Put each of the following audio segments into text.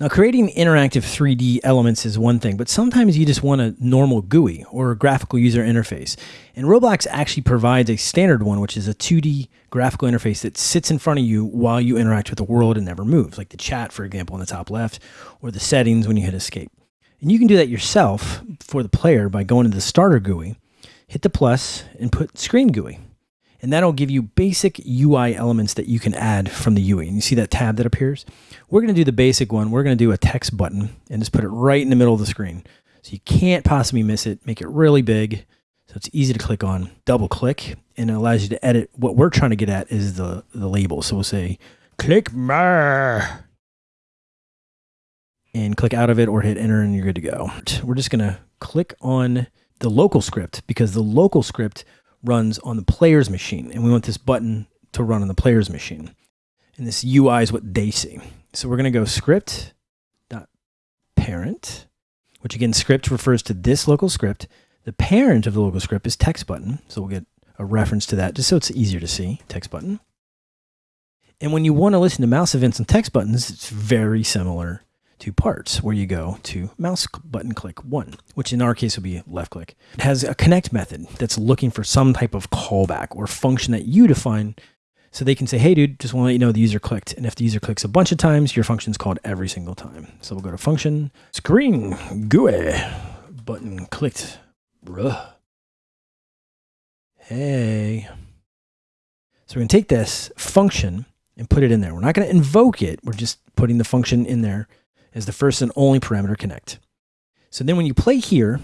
Now, creating interactive 3D elements is one thing, but sometimes you just want a normal GUI or a graphical user interface. And Roblox actually provides a standard one, which is a 2D graphical interface that sits in front of you while you interact with the world and never moves, like the chat, for example, in the top left, or the settings when you hit escape. And you can do that yourself for the player by going to the starter GUI, hit the plus, and put screen GUI and that'll give you basic UI elements that you can add from the UI. And you see that tab that appears? We're going to do the basic one. We're going to do a text button and just put it right in the middle of the screen. So you can't possibly miss it. Make it really big so it's easy to click on. Double click and it allows you to edit. What we're trying to get at is the, the label. So we'll say click more and click out of it or hit enter and you're good to go. We're just going to click on the local script because the local script runs on the player's machine. And we want this button to run on the player's machine. And this UI is what they see. So we're going to go script dot parent, which again, script refers to this local script. The parent of the local script is text button. So we'll get a reference to that just so it's easier to see, text button. And when you want to listen to mouse events and text buttons, it's very similar to parts where you go to mouse button click one, which in our case would be left click. It has a connect method that's looking for some type of callback or function that you define so they can say, hey, dude, just want to let you know the user clicked. And if the user clicks a bunch of times, your function is called every single time. So we'll go to function, screen, GUI, button clicked. Bruh. Hey. So we're going to take this function and put it in there. We're not going to invoke it. We're just putting the function in there as the first and only parameter connect. So then when you play here,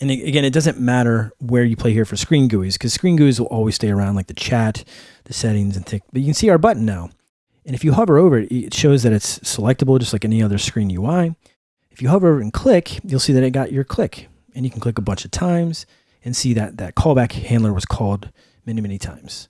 and again, it doesn't matter where you play here for screen GUIs because screen GUIs will always stay around like the chat, the settings and things. But you can see our button now. And if you hover over it, it shows that it's selectable just like any other screen UI. If you hover over and click, you'll see that it got your click. And you can click a bunch of times and see that that callback handler was called many, many times.